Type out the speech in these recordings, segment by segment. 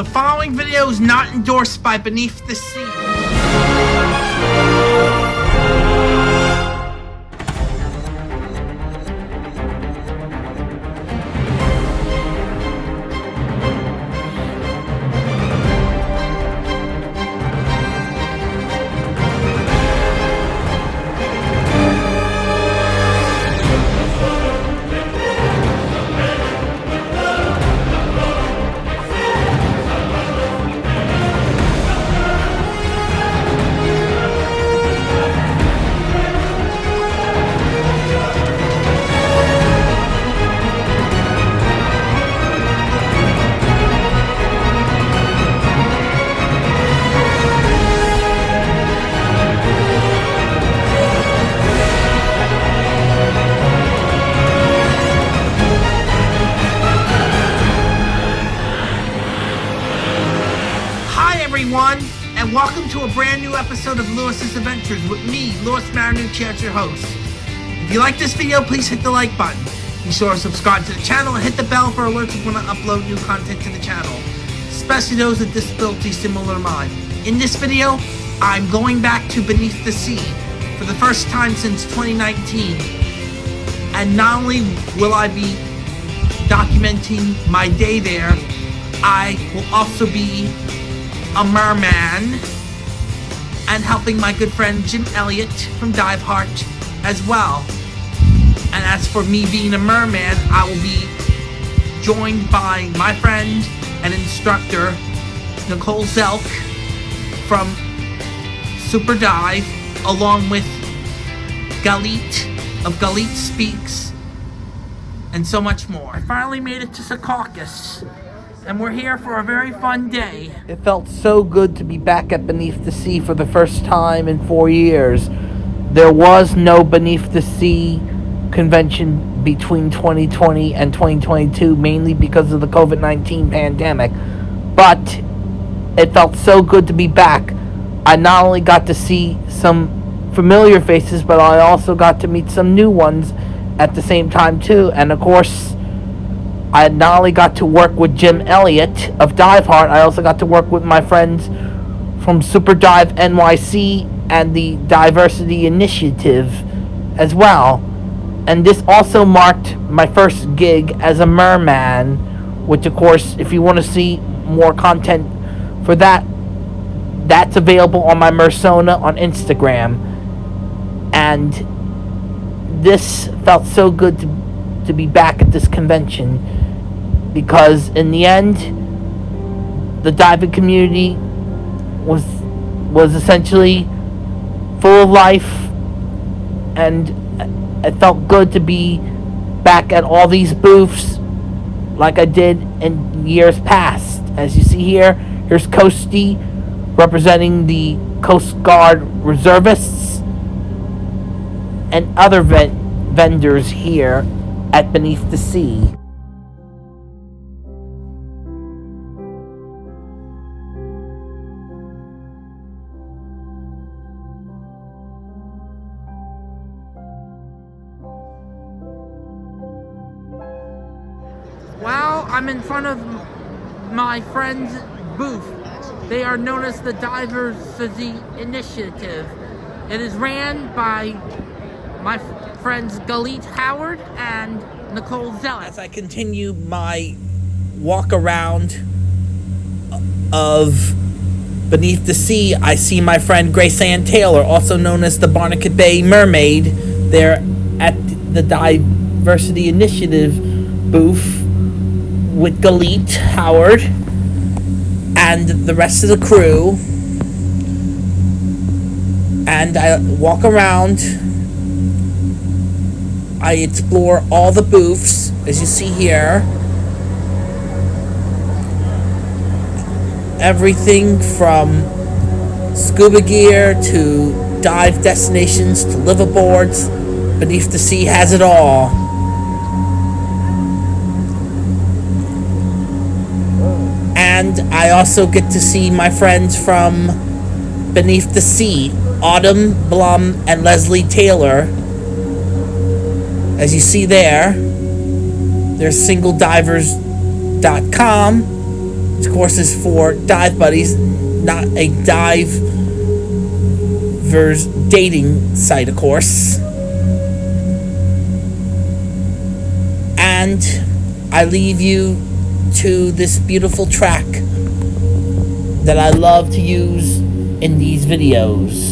The following video is not endorsed by Beneath the Sea. If you like this video, please hit the like button. Be sure to subscribe to the channel and hit the bell for alerts when I upload new content to the channel, especially those with disabilities similar to mine. In this video, I'm going back to Beneath the Sea for the first time since 2019. And not only will I be documenting my day there, I will also be a merman, and helping my good friend Jim Elliott from Dive Heart as well. And as for me being a merman, I will be joined by my friend and instructor Nicole Zelk from Super Dive, along with Galit of Galit Speaks, and so much more. I finally made it to Secaucus and we're here for a very fun day. It felt so good to be back at Beneath the Sea for the first time in four years. There was no Beneath the Sea convention between 2020 and 2022, mainly because of the COVID 19 pandemic. But it felt so good to be back. I not only got to see some familiar faces, but I also got to meet some new ones at the same time, too. And of course, I not only got to work with Jim Elliott of Dive Heart, I also got to work with my friends from Super Dive NYC and the Diversity Initiative as well. And this also marked my first gig as a merman, which of course, if you want to see more content for that, that's available on my Mersona on Instagram. And this felt so good to, to be back at this convention because in the end the diving community was was essentially full of life and it felt good to be back at all these booths like I did in years past. As you see here, here's Coasty representing the Coast Guard reservists and other vendors here at Beneath the Sea. I'm in front of my friend's booth. They are known as the Diversity Initiative. It is ran by my friends Galit Howard and Nicole Zeller. As I continue my walk around uh, of Beneath the Sea, I see my friend Grace Ann Taylor, also known as the Barnegat Bay Mermaid, there at the Diversity Initiative booth with Galit Howard and the rest of the crew. And I walk around. I explore all the booths, as you see here. Everything from scuba gear to dive destinations to liveaboards. Beneath the Sea has it all. And I also get to see my friends from Beneath the Sea, Autumn Blum and Leslie Taylor. As you see there, there's singledivers.com of course, is for dive buddies, not a diver's dating site, of course. And I leave you to this beautiful track that I love to use in these videos.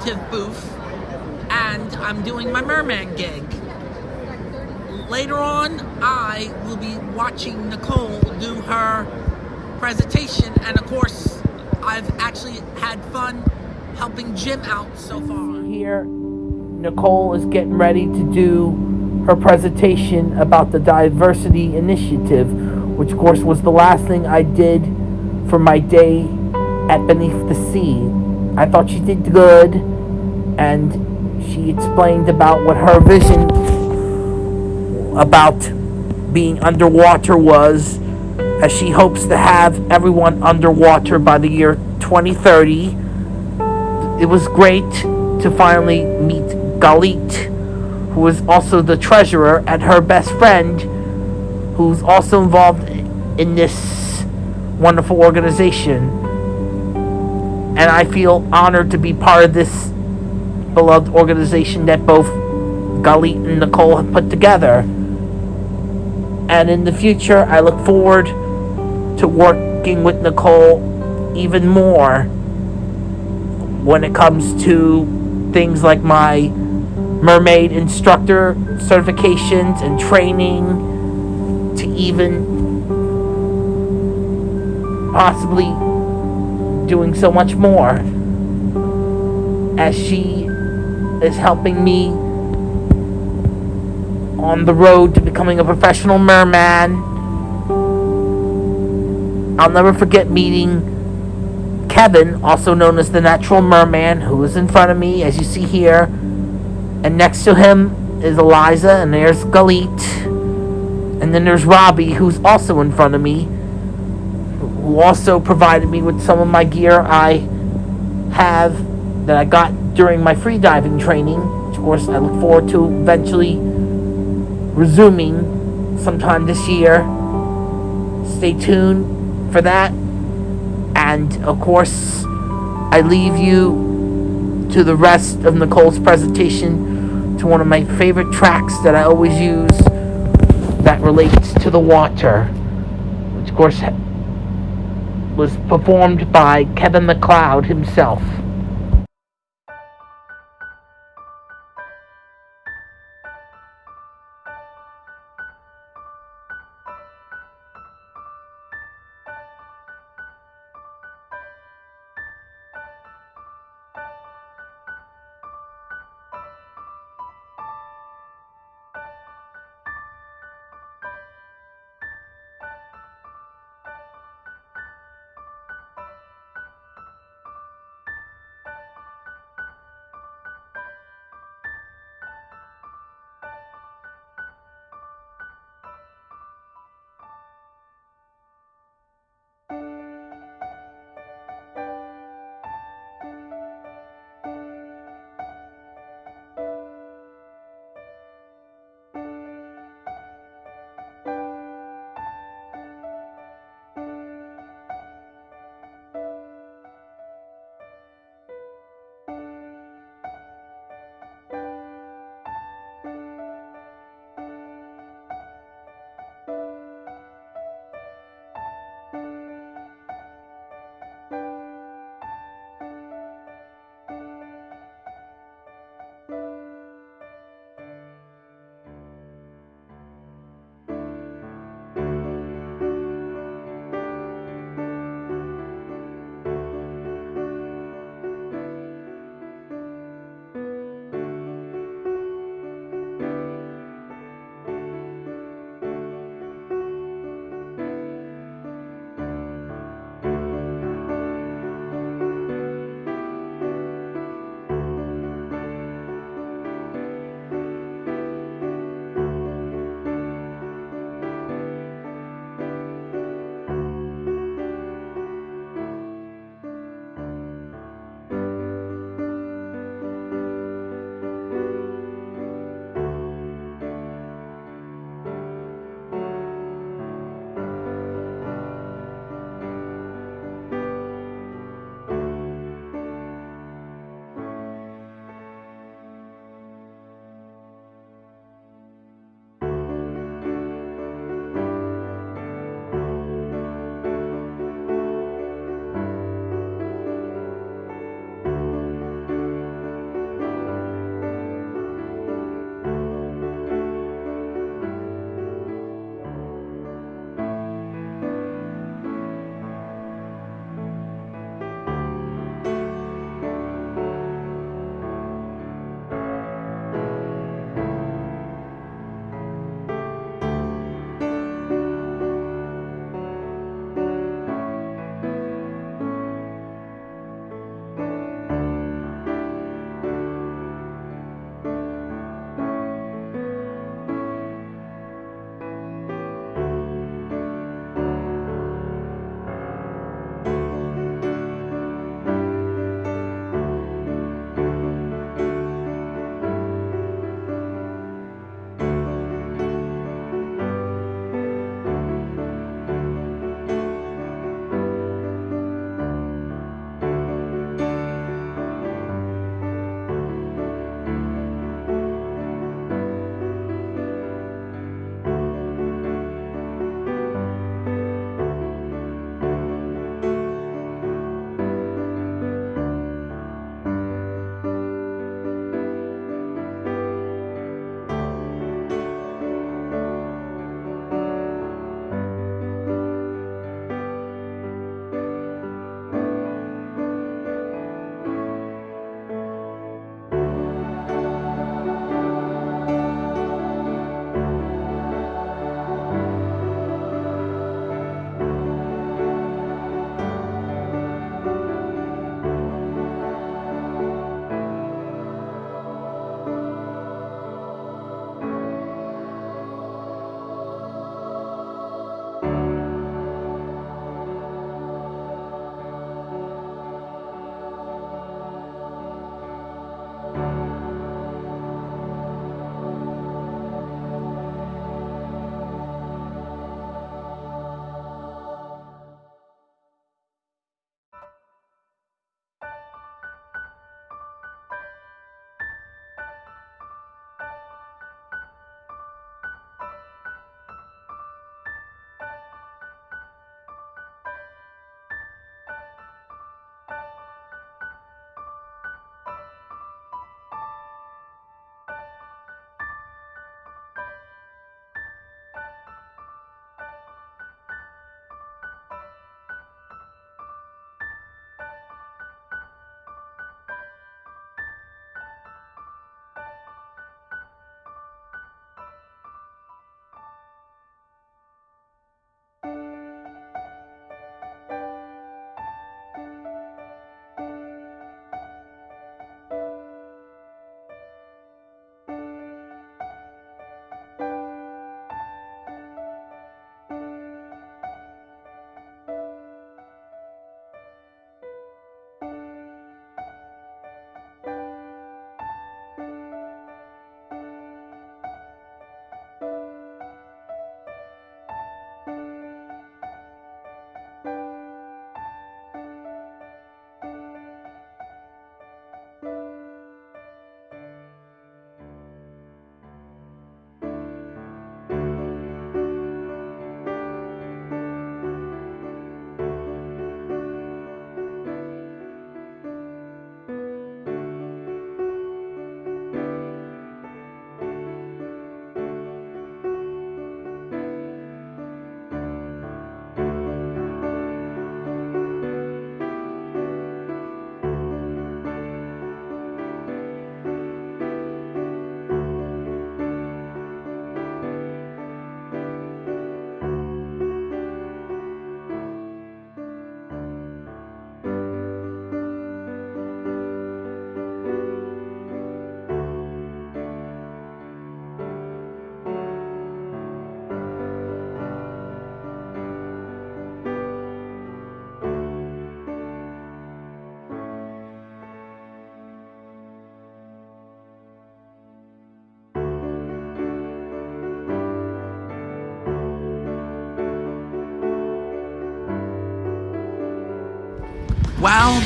Initiative booth and I'm doing my merman gig. Later on, I will be watching Nicole do her presentation and of course, I've actually had fun helping Jim out so far. Here, Nicole is getting ready to do her presentation about the Diversity Initiative, which of course was the last thing I did for my day at Beneath the Sea. I thought she did good, and she explained about what her vision about being underwater was, as she hopes to have everyone underwater by the year 2030. It was great to finally meet Galit, who is also the treasurer, and her best friend, who's also involved in this wonderful organization. And I feel honored to be part of this beloved organization that both Galit and Nicole have put together. And in the future, I look forward to working with Nicole even more when it comes to things like my mermaid instructor certifications and training to even possibly doing so much more as she is helping me on the road to becoming a professional merman. I'll never forget meeting Kevin, also known as the Natural Merman, who is in front of me, as you see here. And next to him is Eliza, and there's Galit. And then there's Robbie, who's also in front of me, who also provided me with some of my gear I have that I got during my freediving training. Which of course, I look forward to eventually resuming sometime this year. Stay tuned for that. And of course, I leave you to the rest of Nicole's presentation to one of my favorite tracks that I always use that relates to the water, which of course was performed by Kevin MacLeod himself.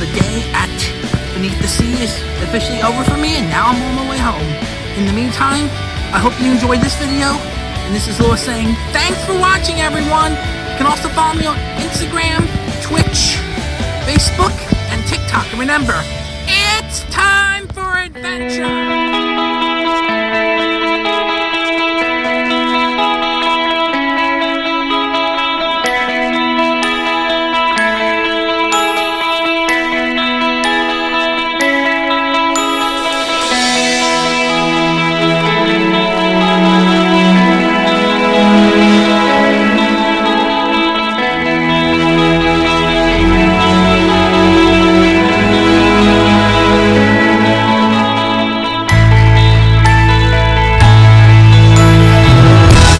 The day at Beneath the Sea is officially over for me, and now I'm on my way home. In the meantime, I hope you enjoyed this video, and this is Lewis saying, thanks for watching, everyone! You can also follow me on Instagram, Twitch, Facebook, and TikTok. And remember, it's time for adventure!